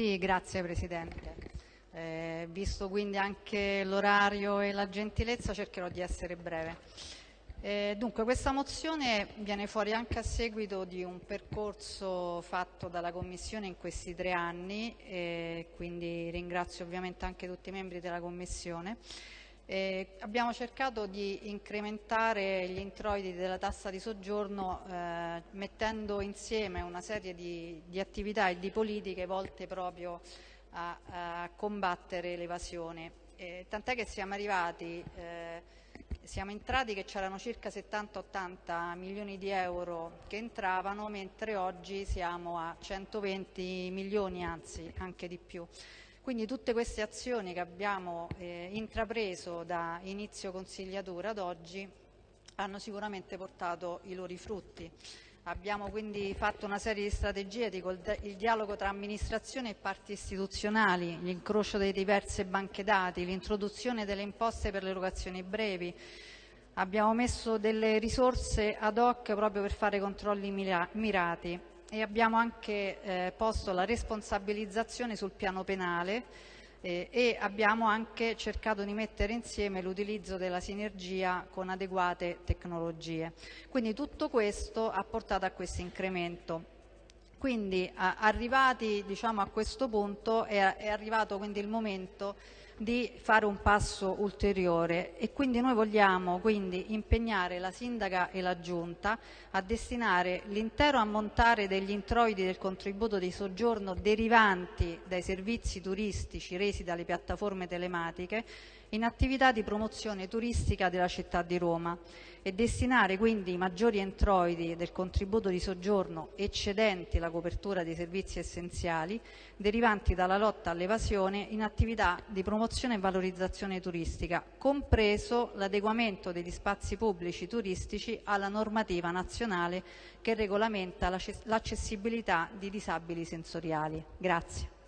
Sì, grazie Presidente. Eh, visto quindi anche l'orario e la gentilezza cercherò di essere breve. Eh, dunque, questa mozione viene fuori anche a seguito di un percorso fatto dalla Commissione in questi tre anni, eh, quindi ringrazio ovviamente anche tutti i membri della Commissione. Eh, abbiamo cercato di incrementare gli introiti della tassa di soggiorno eh, mettendo insieme una serie di, di, attività e di politiche volte proprio a, a combattere l'evasione. Eh, tant'è che siamo arrivati eh, siamo entrati che c'erano circa 70-80 milioni di euro che entravano, mentre oggi siamo a 120 milioni, anzi anche di più. Quindi tutte queste azioni che abbiamo eh, intrapreso da inizio consigliatura ad oggi hanno sicuramente portato i loro frutti. Abbiamo quindi fatto una serie di strategie, dico, il dialogo tra amministrazione e parti istituzionali, l'incrocio delle diverse banche dati, l'introduzione delle imposte per le erogazioni brevi. Abbiamo messo delle risorse ad hoc proprio per fare controlli mirati e abbiamo anche eh, posto la responsabilizzazione sul piano penale eh, e abbiamo anche cercato di mettere insieme l'utilizzo della sinergia con adeguate tecnologie. Quindi tutto questo ha portato a questo incremento. Quindi arrivati diciamo, a questo punto è, è arrivato il momento di fare un passo ulteriore e quindi noi vogliamo quindi impegnare la Sindaca e la Giunta a destinare l'intero ammontare degli introiti del contributo di soggiorno derivanti dai servizi turistici resi dalle piattaforme telematiche in attività di promozione turistica della città di Roma e destinare quindi i maggiori introiti del contributo di soggiorno eccedenti la copertura dei servizi essenziali derivanti dalla lotta all'evasione in attività di promozione e valorizzazione turistica, compreso l'adeguamento degli spazi pubblici turistici alla normativa nazionale che regolamenta l'accessibilità di disabili sensoriali. Grazie.